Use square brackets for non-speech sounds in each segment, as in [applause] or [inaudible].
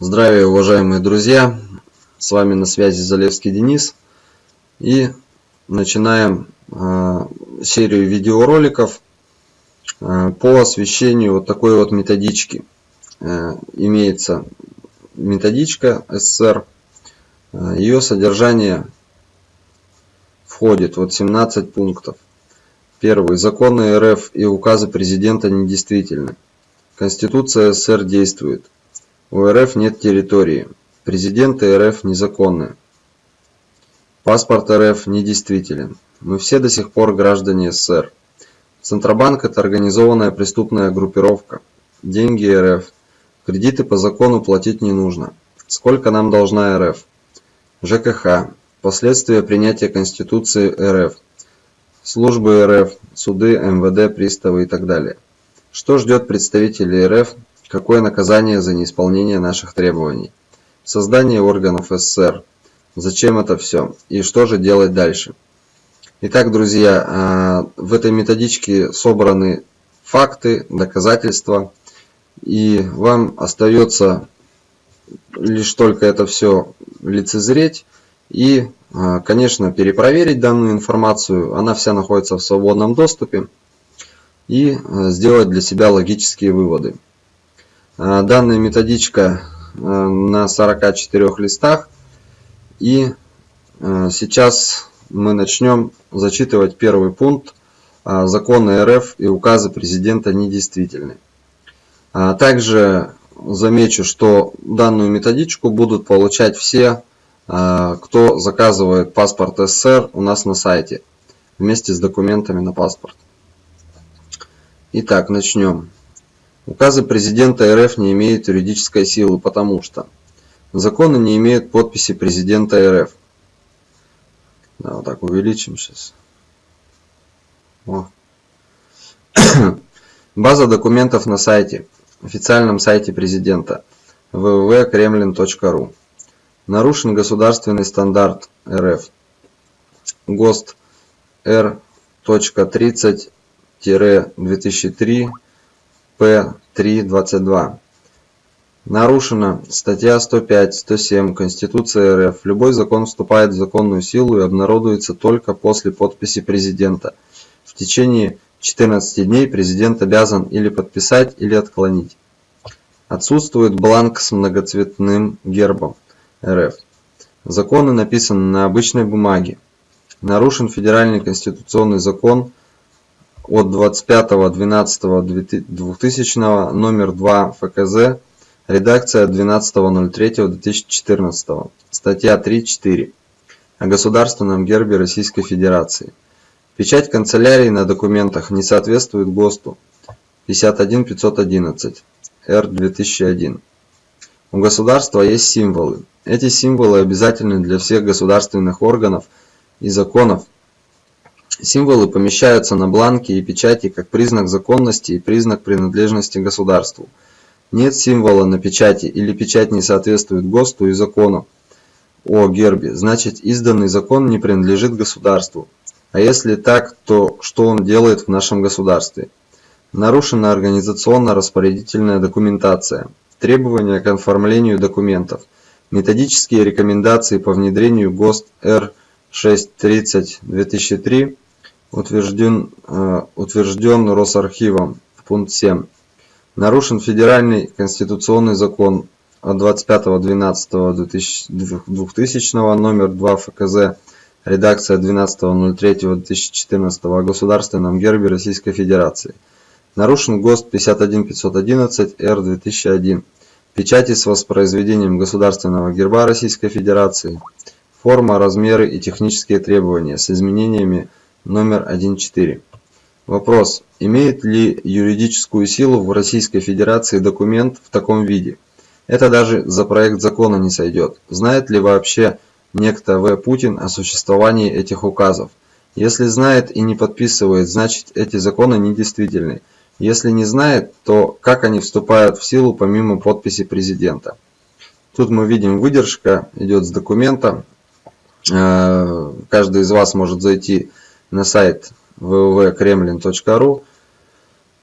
Здравия, уважаемые друзья! С вами на связи Залевский Денис. И начинаем э, серию видеороликов э, по освещению вот такой вот методички. Э, имеется методичка СССР. Э, ее содержание входит вот 17 пунктов. Первый. Законы РФ и указы президента недействительны. Конституция СССР действует. У РФ нет территории. Президенты РФ незаконны. Паспорт РФ недействителен. Мы все до сих пор граждане СССР. Центробанк – это организованная преступная группировка. Деньги РФ. Кредиты по закону платить не нужно. Сколько нам должна РФ? ЖКХ. Последствия принятия Конституции РФ. Службы РФ, суды, МВД, приставы и так далее. Что ждет представителей РФ Какое наказание за неисполнение наших требований? Создание органов СССР. Зачем это все? И что же делать дальше? Итак, друзья, а, в этой методичке собраны факты, доказательства. И вам остается лишь только это все лицезреть и, а, конечно, перепроверить данную информацию. Она вся находится в свободном доступе. И а, сделать для себя логические выводы. Э, данная методичка э, на 44 листах. И э, сейчас мы начнем зачитывать первый пункт. Законы РФ и указы президента недействительны. Также замечу, что данную методичку будут получать все, кто заказывает паспорт СССР у нас на сайте вместе с документами на паспорт. Итак, начнем. Указы президента РФ не имеют юридической силы, потому что законы не имеют подписи президента РФ. Да, вот так увеличим сейчас. [coughs] База документов на сайте, официальном сайте президента www.kremlin.ru. Нарушен государственный стандарт РФ. ГОСТ R.30-2003 П-3.22. Нарушена статья 105-107 Конституции РФ. Любой закон вступает в законную силу и обнародуется только после подписи президента. В течение 14 дней президент обязан или подписать, или отклонить. Отсутствует бланк с многоцветным гербом РФ. Законы написаны на обычной бумаге. Нарушен федеральный конституционный закон от 25.12.2000 номер 2 ФКЗ, редакция 12.03.2014, статья 3.4 о государственном гербе Российской Федерации. Печать канцелярии на документах не соответствует ГОСТу 51511 Р2001. У государства есть символы. Эти символы обязательны для всех государственных органов и законов Символы помещаются на бланке и печати как признак законности и признак принадлежности государству. Нет символа на печати или печать не соответствует ГОСТу и закону о гербе, значит изданный закон не принадлежит государству. А если так, то что он делает в нашем государстве? Нарушена организационно-распорядительная документация, требования к оформлению документов, методические рекомендации по внедрению ГОСТ Р630-2003 утвержден, э, утвержден Росархивом. Пункт 7. Нарушен федеральный конституционный закон от 25.12.2000 номер 2 ФКЗ, редакция 12.03.2014 о государственном гербе Российской Федерации. Нарушен ГОСТ 51511 Р2001. Печати с воспроизведением государственного герба Российской Федерации. Форма, размеры и технические требования с изменениями номер 1.4. Вопрос. Имеет ли юридическую силу в Российской Федерации документ в таком виде? Это даже за проект закона не сойдет. Знает ли вообще некто В. Путин о существовании этих указов? Если знает и не подписывает, значит эти законы недействительны. Если не знает, то как они вступают в силу помимо подписи президента? Тут мы видим выдержка, идет с документа. Э, каждый из вас может зайти на сайт www.kremlin.ru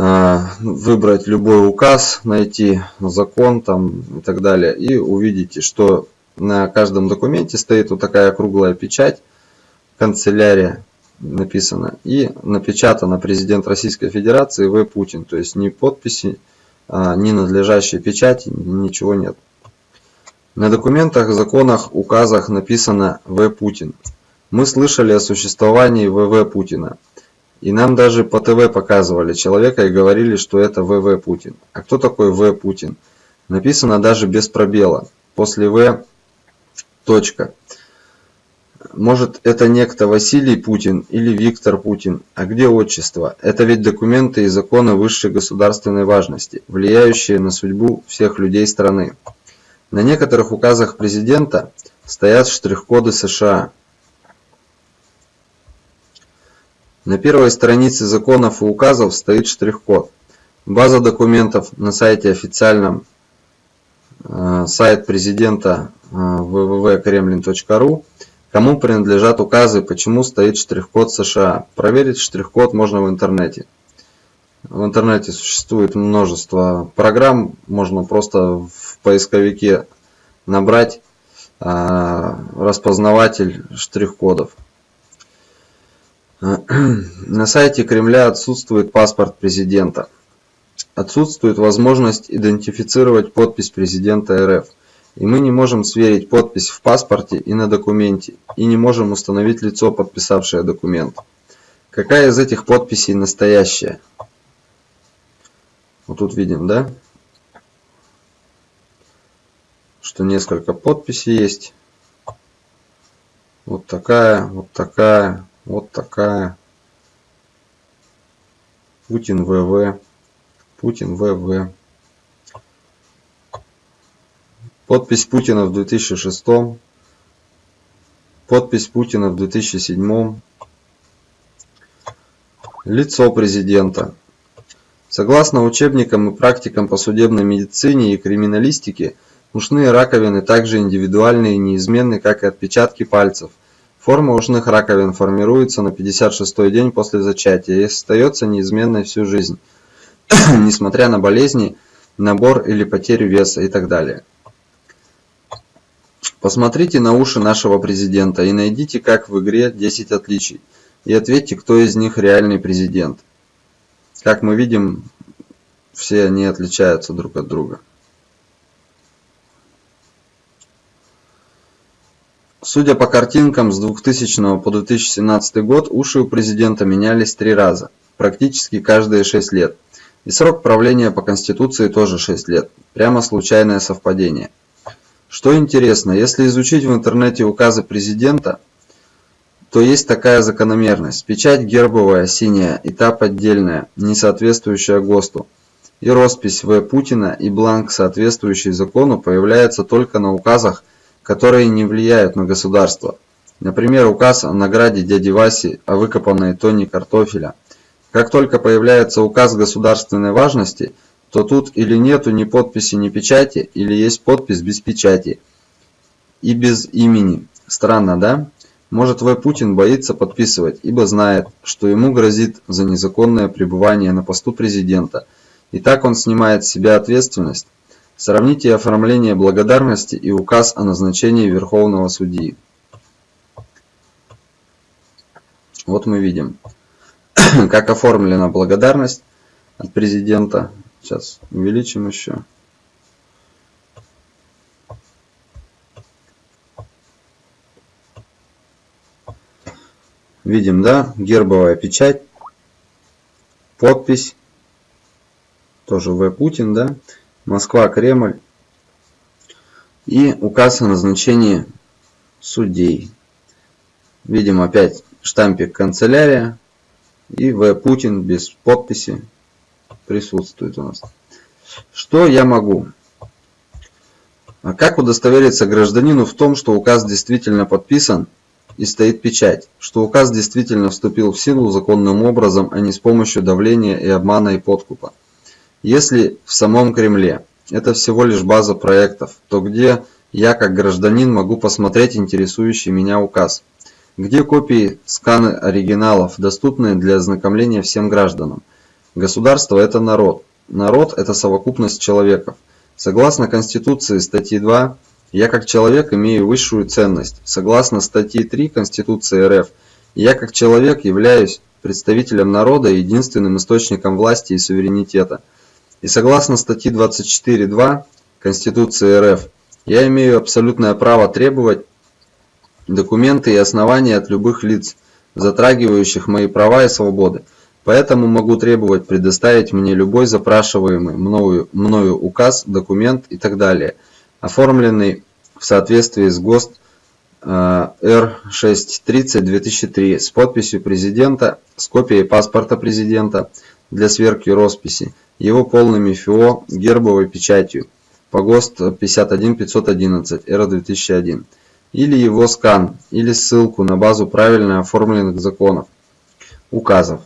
а, выбрать любой указ, найти закон там и так далее. И увидите, что на каждом документе стоит вот такая круглая печать, канцелярия написано. И напечатано президент Российской Федерации В. Путин. То есть ни подписи, а, ни надлежащей печати, ничего нет. На документах, законах, указах написано В. Путин. Мы слышали о существовании ВВ Путина. И нам даже по ТВ показывали человека и говорили, что это ВВ Путин. А кто такой В Путин? Написано даже без пробела. После В точка. Может это некто Василий Путин или Виктор Путин. А где отчество? Это ведь документы и законы высшей государственной важности, влияющие на судьбу всех людей страны. На некоторых указах президента стоят штрих-коды США, На первой странице законов и указов стоит штрих-код. База документов на сайте официальном э, сайт президента э, www.kremlin.ru Кому принадлежат указы, почему стоит штрих-код США. Проверить штрих-код можно в интернете. В интернете существует множество программ, можно просто в поисковике набрать э, распознаватель штрих-кодов. На сайте Кремля отсутствует паспорт президента. Отсутствует возможность идентифицировать подпись президента РФ. И мы не можем сверить подпись в паспорте и на документе, и не можем установить лицо, подписавшее документ. Какая из этих подписей настоящая? Вот тут видим, да? Что несколько подписей есть. Вот такая, вот такая, вот такая. Путин ВВ. Путин ВВ. Подпись Путина в 2006. Подпись Путина в 2007. Лицо президента. Согласно учебникам и практикам по судебной медицине и криминалистике, ушные раковины также индивидуальны и неизменны, как и отпечатки пальцев – Форма ушных раковин формируется на 56-й день после зачатия и остается неизменной всю жизнь, [coughs] несмотря на болезни, набор или потерю веса и так далее. Посмотрите на уши нашего президента и найдите, как в игре 10 отличий, и ответьте, кто из них реальный президент. Как мы видим, все они отличаются друг от друга. Судя по картинкам, с 2000 по 2017 год уши у президента менялись три раза, практически каждые 6 лет. И срок правления по Конституции тоже 6 лет. Прямо случайное совпадение. Что интересно, если изучить в интернете указы президента, то есть такая закономерность. Печать гербовая, синяя, и та поддельная, не соответствующая ГОСТу. И роспись В. Путина и бланк, соответствующий закону, появляется только на указах которые не влияют на государство. Например, указ о награде дяди Васи о выкопанной тонне картофеля. Как только появляется указ государственной важности, то тут или нету ни подписи, ни печати, или есть подпись без печати и без имени. Странно, да? Может В. Путин боится подписывать, ибо знает, что ему грозит за незаконное пребывание на посту президента. И так он снимает с себя ответственность Сравните оформление благодарности и указ о назначении Верховного Судьи. Вот мы видим, [clears throat] как оформлена благодарность от президента. Сейчас увеличим еще. Видим, да, гербовая печать, подпись, тоже В. Путин, да, Москва-Кремль и указ о назначении судей. Видим опять штампик канцелярия и В. Путин без подписи присутствует у нас. Что я могу? А как удостовериться гражданину в том, что указ действительно подписан и стоит печать, что указ действительно вступил в силу законным образом, а не с помощью давления и обмана и подкупа? Если в самом Кремле это всего лишь база проектов, то где я как гражданин могу посмотреть интересующий меня указ? Где копии, сканы оригиналов, доступные для ознакомления всем гражданам? Государство – это народ. Народ – это совокупность человеков. Согласно Конституции статьи 2, я как человек имею высшую ценность. Согласно статьи 3 Конституции РФ, я как человек являюсь представителем народа и единственным источником власти и суверенитета. И согласно статьи 24.2 Конституции РФ, я имею абсолютное право требовать документы и основания от любых лиц, затрагивающих мои права и свободы. Поэтому могу требовать предоставить мне любой запрашиваемый мною, мною указ, документ и так далее, оформленный в соответствии с ГОСТ э, Р-630-2003 с подписью президента, с копией паспорта президента для сверки росписи, его полными ФИО, гербовой печатью по ГОСТ 51511 Р-2001 или его скан, или ссылку на базу правильно оформленных законов, указов.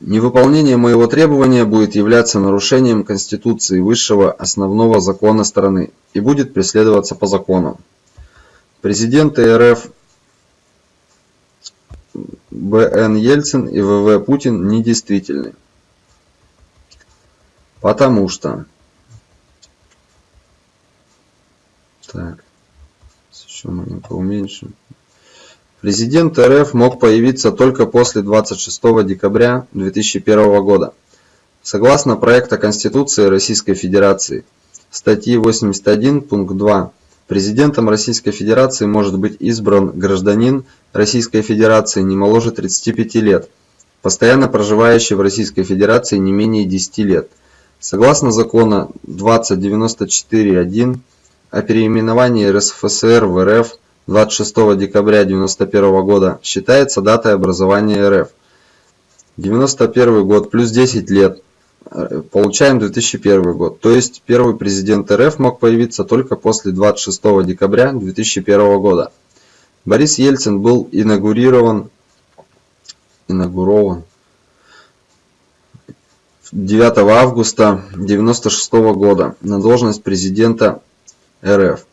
Невыполнение моего требования будет являться нарушением Конституции высшего основного закона страны и будет преследоваться по закону. Президенты РФ Б.Н. Ельцин и В.В. Путин недействительны. Потому что... Так, еще маленько уменьшим. Президент РФ мог появиться только после 26 декабря 2001 года. Согласно проекта Конституции Российской Федерации, статьи 81 пункт 2, президентом Российской Федерации может быть избран гражданин Российской Федерации не моложе 35 лет, постоянно проживающий в Российской Федерации не менее 10 лет. Согласно закона 2094.1 о переименовании РСФСР в РФ, 26 декабря 1991 года считается датой образования РФ. 91 год плюс 10 лет. Получаем 2001 год. То есть первый президент РФ мог появиться только после 26 декабря 2001 года. Борис Ельцин был инаугурирован, инаугурован 9 августа 1996 года на должность президента РФ.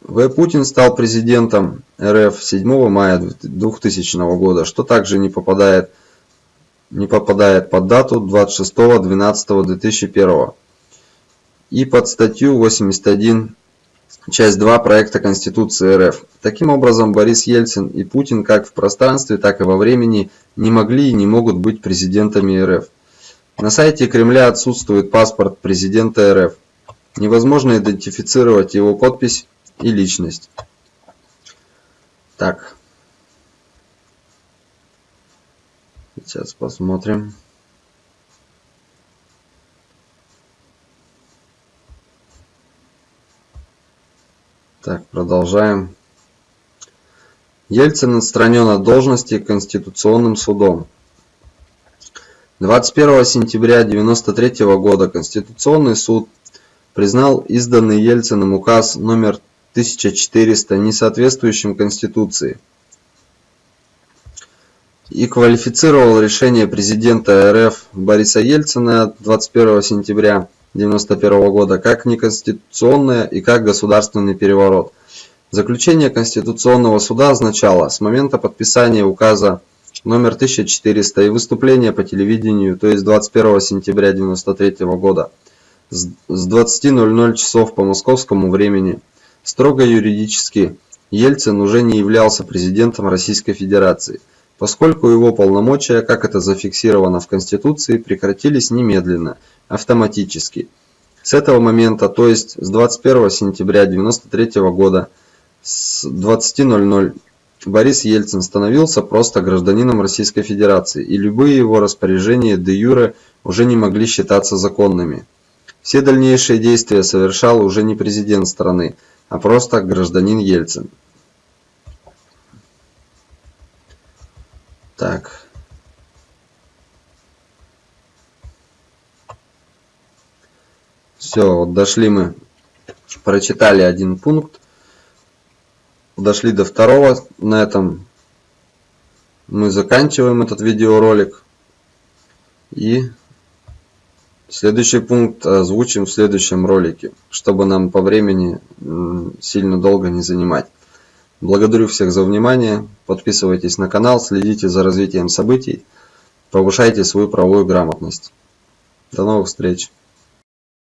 В. Путин стал президентом РФ 7 мая 2000 года, что также не попадает, не попадает под дату 26.12.2001 и под статью 81 часть 2 проекта Конституции РФ. Таким образом, Борис Ельцин и Путин как в пространстве, так и во времени не могли и не могут быть президентами РФ. На сайте Кремля отсутствует паспорт президента РФ. Невозможно идентифицировать его подпись и личность. Так. Сейчас посмотрим. Так, продолжаем. Ельцин отстранен от должности Конституционным судом. 21 сентября 1993 года Конституционный суд признал изданный Ельциным указ номер 1400 несоответствующим Конституции и квалифицировал решение президента РФ Бориса Ельцина 21 сентября 1991 года как неконституционное и как государственный переворот. Заключение Конституционного суда означало с момента подписания указа номер 1400 и выступления по телевидению, то есть 21 сентября 1993 года с 20.00 часов по московскому времени Строго юридически Ельцин уже не являлся президентом Российской Федерации, поскольку его полномочия, как это зафиксировано в Конституции, прекратились немедленно, автоматически. С этого момента, то есть с 21 сентября 1993 года с 20.00 Борис Ельцин становился просто гражданином Российской Федерации, и любые его распоряжения де юре уже не могли считаться законными. Все дальнейшие действия совершал уже не президент страны, а просто гражданин Ельцин. Так. Все, вот дошли мы, прочитали один пункт, дошли до второго, на этом мы заканчиваем этот видеоролик и Следующий пункт озвучим в следующем ролике, чтобы нам по времени сильно долго не занимать. Благодарю всех за внимание. Подписывайтесь на канал, следите за развитием событий. повышайте свою правовую грамотность до новых встреч